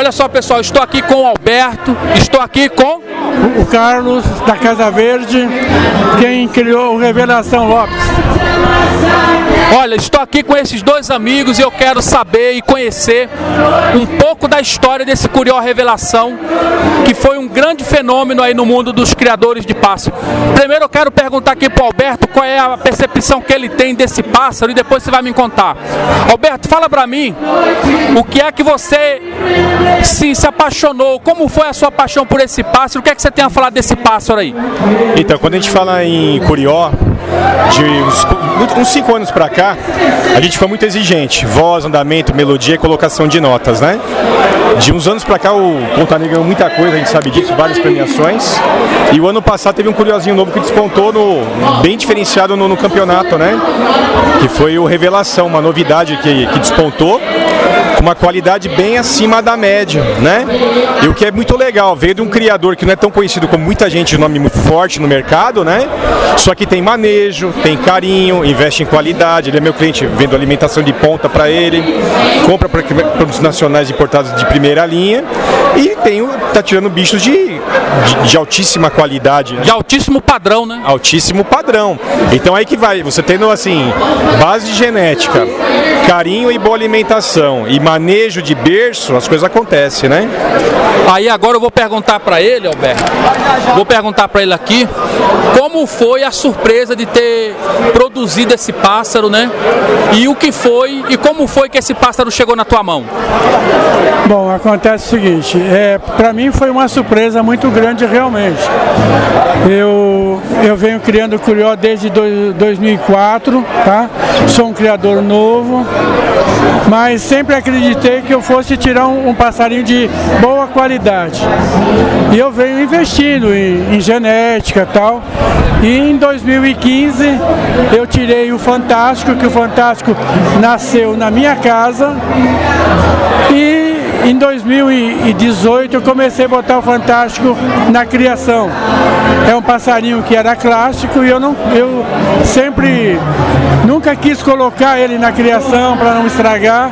Olha só, pessoal, estou aqui com o Alberto, estou aqui com o Carlos da Casa Verde, quem criou o Revelação Lopes. Olha, estou aqui com esses dois amigos e eu quero saber e conhecer um pouco da história desse Curió Revelação, que foi um grande fenômeno aí no mundo dos criadores de pássaro. Primeiro eu quero perguntar aqui para o Alberto qual é a percepção que ele tem desse pássaro e depois você vai me contar. Alberto, fala para mim o que é que você se, se apaixonou, como foi a sua paixão por esse pássaro, o que é que você tem a falar desse pássaro aí? Então, quando a gente fala em Curió, de uns, uns cinco anos para cá, a gente foi muito exigente. Voz, andamento, melodia e colocação de notas, né? De uns anos para cá o Pontaneira ganhou muita coisa, a gente sabe disso, várias premiações. E o ano passado teve um curiosinho novo que despontou no, bem diferenciado no, no campeonato, né? Que foi o Revelação, uma novidade que, que despontou uma qualidade bem acima da média, né? E o que é muito legal, veio de um criador que não é tão conhecido como muita gente, um nome muito forte no mercado, né? Só que tem manejo, tem carinho, investe em qualidade, ele é meu cliente, vendo alimentação de ponta para ele, compra para produtos nacionais importados de primeira linha e tem, tá tirando bichos de, de, de altíssima qualidade. Né? De altíssimo padrão, né? Altíssimo padrão. Então aí que vai, você tendo assim, base de genética, carinho e boa alimentação e manejo de berço, as coisas acontecem, né? Aí agora eu vou perguntar para ele, Alberto, vou perguntar para ele aqui, como foi a surpresa de ter produzido esse pássaro, né? E o que foi e como foi que esse pássaro chegou na tua mão? Bom, acontece o seguinte, é, para mim foi uma surpresa muito grande realmente. Eu, eu venho criando Curió desde do, 2004, tá? Sou um criador novo, mas sempre acreditei que eu fosse tirar um, um passarinho de boa qualidade. E eu venho investindo em, em genética e tal. E em 2015 eu tirei o Fantástico, que o Fantástico nasceu na minha casa. Em 2018 eu comecei a botar o Fantástico na criação. É um passarinho que era clássico e eu não eu sempre nunca quis colocar ele na criação para não estragar.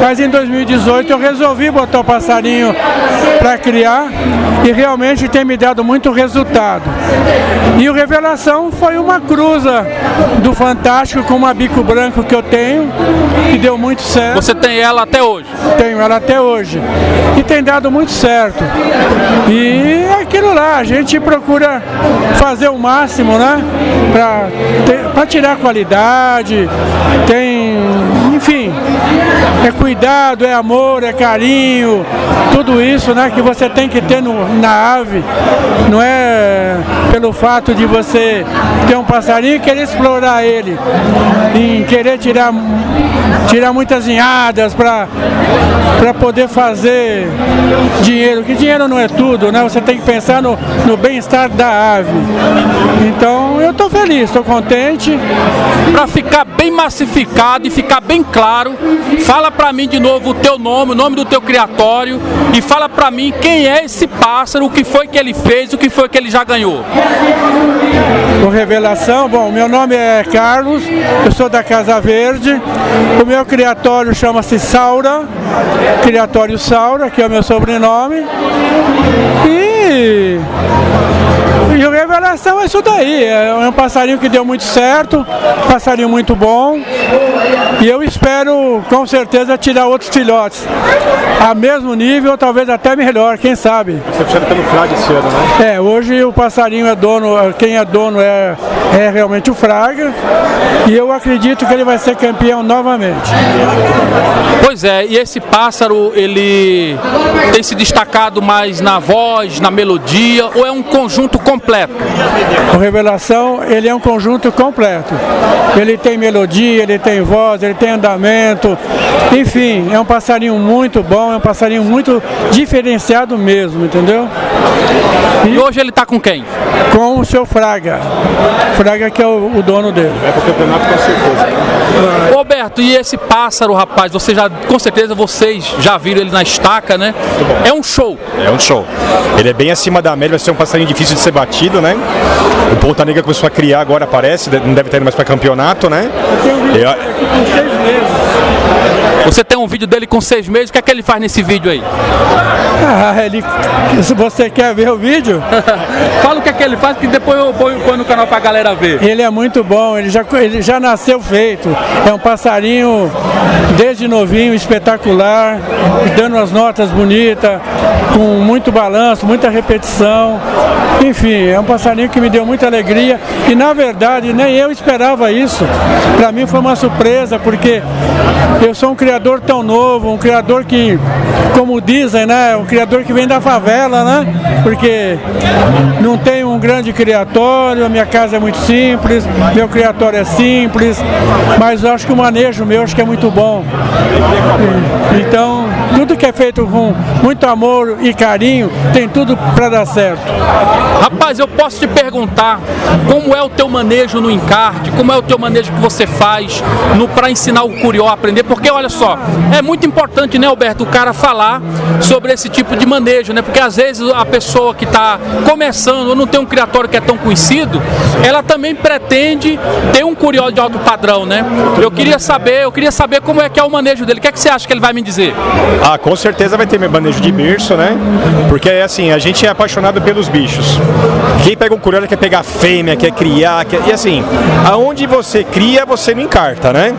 Mas em 2018 eu resolvi botar o passarinho para criar e realmente tem me dado muito resultado. E o Revelação foi uma cruza do Fantástico com uma bico branco que eu tenho, que deu muito certo. Você tem ela até hoje? Tenho ela até hoje hoje. E tem dado muito certo. E é aquilo lá, a gente procura fazer o máximo, né? Para tirar qualidade, tem, enfim, é cuidado, é amor, é carinho, tudo isso né, que você tem que ter no, na ave. Não é pelo fato de você ter um passarinho e querer explorar ele, em querer tirar, tirar muitas inhadas para poder fazer dinheiro, que dinheiro não é tudo, né? Você tem que pensar no, no bem-estar da ave. Então eu estou feliz, estou contente. Para ficar bem massificado e ficar bem claro, fala para mim de novo o teu nome, o nome do teu criatório e fala para mim quem é esse pássaro, o que foi que ele fez, o que foi que ele já ganhou. Com bom, meu nome é Carlos, eu sou da Casa Verde, o meu criatório chama-se Saura, Criatório Saura, que é o meu sobrenome, e e o Revelação é isso daí, é um passarinho que deu muito certo, passarinho muito bom. E eu espero com certeza tirar outros filhotes a mesmo nível, talvez até melhor, quem sabe. Você precisa pelo Fraga esse ano, né? É, hoje o passarinho é dono, quem é dono é, é realmente o Fraga. E eu acredito que ele vai ser campeão novamente. Pois é, e esse pássaro, ele tem se destacado mais na voz, na melodia, ou é um conjunto completo? O Revelação, ele é um conjunto completo. Ele tem melodia, ele tem voz, ele tem andamento, enfim, é um passarinho muito bom, é um passarinho muito diferenciado mesmo, entendeu? E, e hoje ele está com quem? Com o seu Fraga. Fraga que é o, o dono dele. É para o campeonato com certeza. Roberto, e esse pássaro, rapaz, você já, com certeza vocês já viram ele na estaca, né? É um show. É um show. Ele é bem acima da média, vai ser um passarinho difícil de ser batido, né? O Ponta Negra começou a criar agora, parece, não deve ter ido mais para campeonato, né? Eu tenho vídeo aqui com seis meses. Você tem um vídeo dele com seis meses, o que é que ele faz nesse vídeo aí? Ah, ele, se você quer ver o vídeo, Fala o que é que ele faz, que depois eu ponho, no canal pra galera ver. ele é muito bom, ele já, ele já nasceu feito. É um passarinho desde novinho, espetacular, dando as notas bonitas, com muito balanço, muita repetição. Enfim, é um passarinho que me deu muita alegria e na verdade nem eu esperava isso. Para mim foi uma surpresa, porque eu sou um criador tão novo, um criador que, como dizem, né, um criador que vem da favela, né? Porque não tem um grande criatório, a minha casa é muito simples, meu criatório é simples, mas eu acho que o manejo meu acho que é muito bom. Então, tudo que é feito com muito amor e carinho, tem tudo para dar certo. Rapaz, eu posso te perguntar como é o teu manejo no encarte, como é o teu manejo que você faz para ensinar o curió a aprender, porque olha só, é muito importante, né, Alberto, o cara falar sobre esse tipo de manejo, né? Porque às vezes a pessoa que está começando ou não tem um criatório que é tão conhecido, ela também pretende ter um curió de alto padrão, né? Eu queria saber, eu queria saber como é que é o manejo dele. O que é que você acha que ele vai me dizer? Ah, com certeza vai ter meu manejo de berço, né? Porque assim, a gente é apaixonado pelos bichos. Quem pega um curió quer pegar fêmea, quer criar, quer... e assim, aonde você cria, você não encarta, né?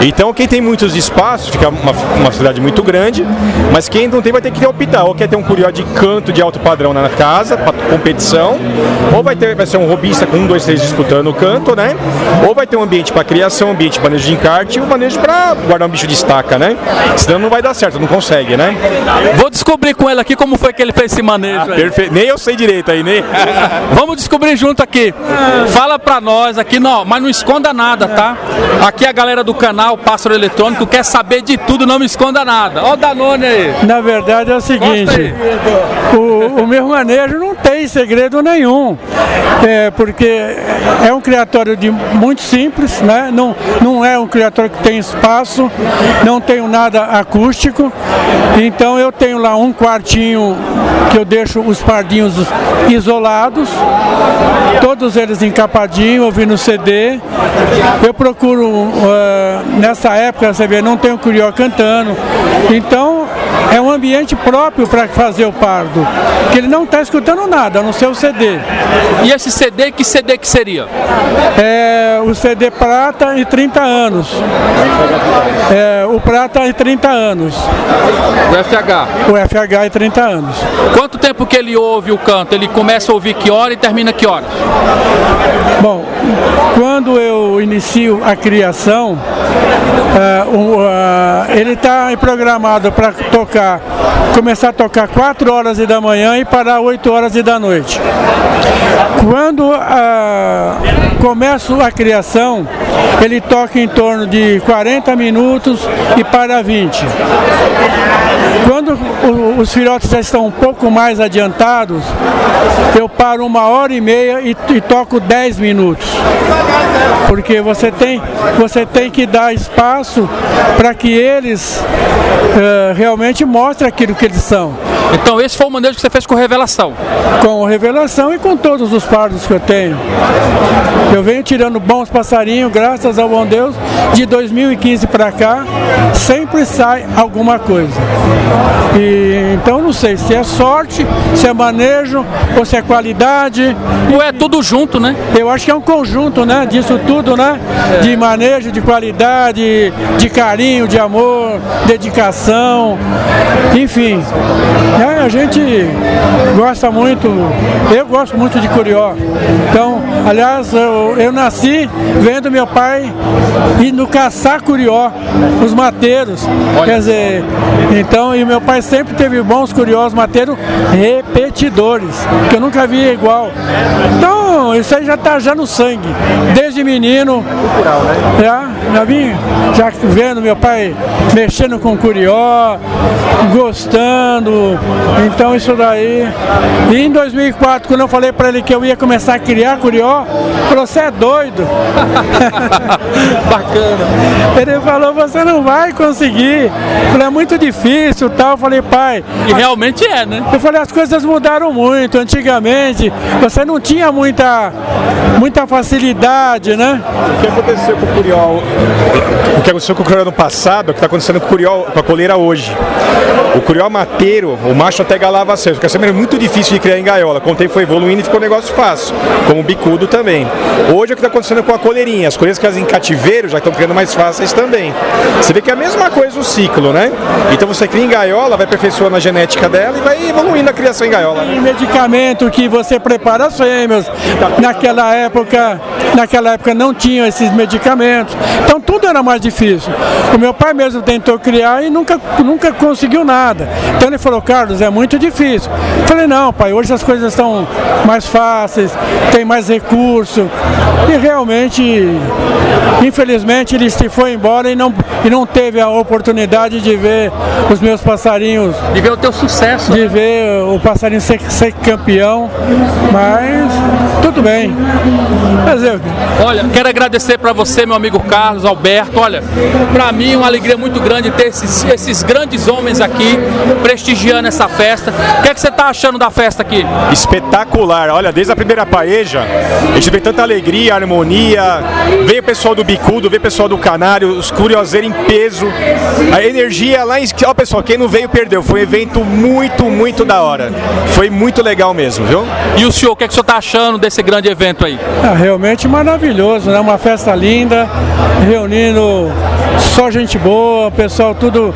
Então quem tem muitos espaços, fica uma, uma cidade muito grande, mas quem não tem vai ter que optar, ou quer ter um curió de canto de alto padrão na casa, para competição, ou vai ter vai ser um robista com um, dois, três disputando o canto, né? Ou vai ter um ambiente para criação, um ambiente para manejo de encarte e um manejo para guardar um bicho de estaca, né? Senão não vai dar certo, não consegue, né? Vou descobrir com ele aqui como foi que ele fez esse manejo aí. Perfeito. Nem eu sei direito aí, nem. Vamos descobrir junto aqui. Fala pra nós aqui, não, mas não esconda nada, tá? Aqui a galera do canal Pássaro Eletrônico quer saber de tudo, não me esconda nada. Ó o Danone aí. Na verdade é o seguinte, o, o meu manejo não tem segredo nenhum, é, porque é um criatório de muito simples, né? não, não é um criatório que tem espaço, não tenho nada acústico, então eu tenho lá um quartinho que eu deixo os pardinhos isolados, todos eles encapadinhos, ouvindo CD. Eu procuro, ah, nessa época, você vê, não tem o curió cantando, então é um ambiente próprio para fazer o pardo, que ele não está escutando nada, a não ser o CD. E esse CD, que CD que seria? É o CD prata e 30 anos. É, o prata e 30 anos. O FH. O FH e 30 anos. Quanto tempo que ele ouve o canto? Ele começa a ouvir que hora e termina que hora? Bom, quando eu inicio a criação, o- ah, ele está programado para tocar, começar a tocar 4 horas da manhã e parar 8 horas da noite. Quando ah, começo a criação, ele toca em torno de 40 minutos e para 20. Quando os filhotes já estão um pouco mais adiantados, eu paro uma hora e meia e, e toco 10 minutos. Porque você tem, você tem que dar espaço para que eles eh, realmente mostrem aquilo que eles são. Então esse foi o manejo que você fez com revelação. Com revelação e com todos os pardos que eu tenho. Eu venho tirando bons passarinhos, graças ao bom Deus, de 2015 para cá, sempre sai alguma coisa. E, então não sei se é sorte, se é manejo ou se é qualidade. Ou é tudo junto, né? Eu acho que é um conjunto, né, disso tudo, né, de manejo, de qualidade, de carinho, de amor, dedicação, enfim. É, a gente gosta muito, eu gosto muito de curió. Então, aliás, eu, eu nasci vendo meu pai indo caçar curió, os mateiros. Quer dizer, então, e meu pai sempre teve bons curiós mateiros repetidores, que eu nunca vi igual. Então, isso aí já tá já no sangue. Desde menino, já, já vim já vendo meu pai mexendo com curió, gostando. Então isso daí. E em 2004, quando eu falei para ele que eu ia começar a criar curió, ele falou: "Você é doido?" Bacana. Ele falou: "Você não vai conseguir". Falei: "É muito difícil", tal. Eu falei: "Pai, E realmente é, né? eu falei, as coisas mudaram muito. Antigamente, você não tinha muita muita, muita facilidade, né? O que aconteceu com o Curió? O que aconteceu com o Curió no passado, o que está acontecendo com o Curió, com a coleira hoje. O Curió mateiro, o macho até galava cedo, porque sempre é muito difícil de criar em gaiola. Com o tempo foi evoluindo e ficou um negócio fácil, como o bicudo também. Hoje é o que está acontecendo com a coleirinha. As coleiras que elas em cativeiro já estão criando mais fáceis também. Você vê que é a mesma coisa o ciclo, né? Então você cria em gaiola, vai aperfeiçoando a genética dela e vai evoluindo a criação em gaiola. Né? Tem medicamento que você prepara as fêmeas. Naquela época, naquela época não tinham esses medicamentos. Então tudo era mais difícil. O meu pai mesmo tentou criar e nunca, nunca conseguiu nada. Então ele falou, Carlos, é muito difícil. Eu falei, não, pai, hoje as coisas estão mais fáceis, tem mais recurso. E realmente, infelizmente, ele se foi embora e não, e não teve a oportunidade de ver os meus passarinhos. De ver o teu sucesso. De ver o passarinho ser, ser campeão. Mas tudo bem. O quê? Olha, quero agradecer para você, meu amigo Carlos Alberto. Olha, para mim é uma alegria muito grande ter esses, esses grandes homens aqui prestigiando essa festa. O que, é que você está achando da festa aqui? Espetacular. Olha, desde a primeira paeja, a gente vê tanta alegria, harmonia. Veio o pessoal do Bicudo, veio o pessoal do Canário, os curioseiros em peso. A energia lá em. Ó, pessoal, quem não veio perdeu. Foi um evento muito, muito da hora. Foi muito legal mesmo, viu? E o senhor, o que, é que o senhor está achando desse grande evento aí? Ah, realmente maravilhoso, né? Uma festa linda, reunindo só gente boa, pessoal tudo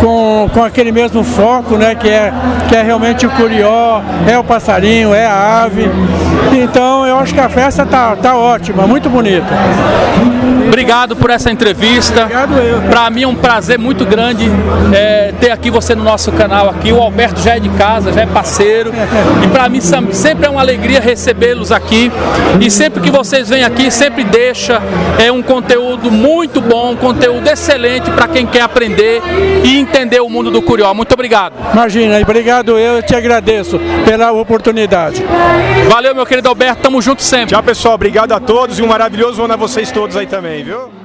com, com aquele mesmo foco, né? Que é, que é realmente o curió, é o passarinho, é a ave. Então eu acho que a festa tá, tá ótima, muito bonita. Obrigado por essa entrevista. Para mim é um prazer muito grande é, ter aqui você no nosso canal aqui. O Alberto já é de casa, já é parceiro. E para mim sempre é uma alegria recebê-los aqui. E sempre que vocês vêm aqui, sempre deixa é um conteúdo muito bom, um conteúdo excelente para quem quer aprender e entender o mundo do curió. Muito obrigado. Imagina, e obrigado eu, eu te agradeço pela oportunidade. Valeu, meu querido Alberto. Tamo junto sempre. Tchau, pessoal. Obrigado a todos e um maravilhoso ano a vocês todos aí também, viu?